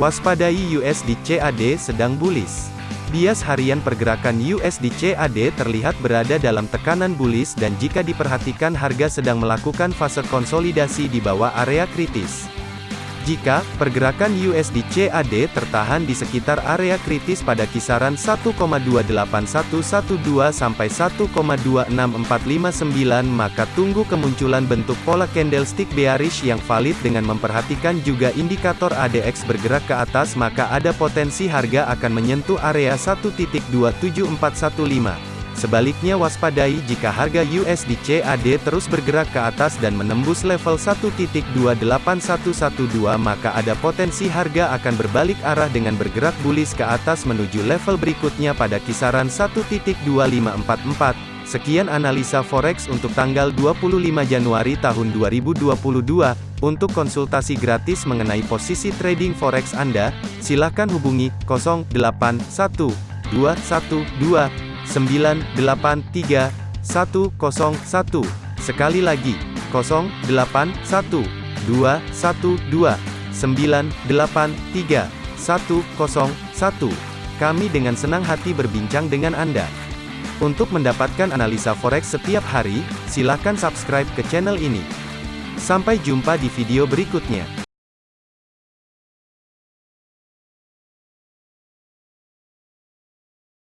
Waspadai USD CAD sedang bullish. Bias harian pergerakan USD CAD terlihat berada dalam tekanan bullish dan jika diperhatikan harga sedang melakukan fase konsolidasi di bawah area kritis. Jika pergerakan USD CAD tertahan di sekitar area kritis pada kisaran 1,28112 sampai 1,26459 maka tunggu kemunculan bentuk pola candlestick bearish yang valid dengan memperhatikan juga indikator ADX bergerak ke atas maka ada potensi harga akan menyentuh area 1.27415. Sebaliknya waspadai jika harga USD CAD terus bergerak ke atas dan menembus level 1.28112 maka ada potensi harga akan berbalik arah dengan bergerak bullish ke atas menuju level berikutnya pada kisaran 1.2544. Sekian analisa forex untuk tanggal 25 Januari tahun 2022. Untuk konsultasi gratis mengenai posisi trading forex Anda, silakan hubungi 081212 983 101. Sekali lagi, 081 212 983 101. Kami dengan senang hati berbincang dengan Anda. Untuk mendapatkan analisa forex setiap hari, silakan subscribe ke channel ini. Sampai jumpa di video berikutnya.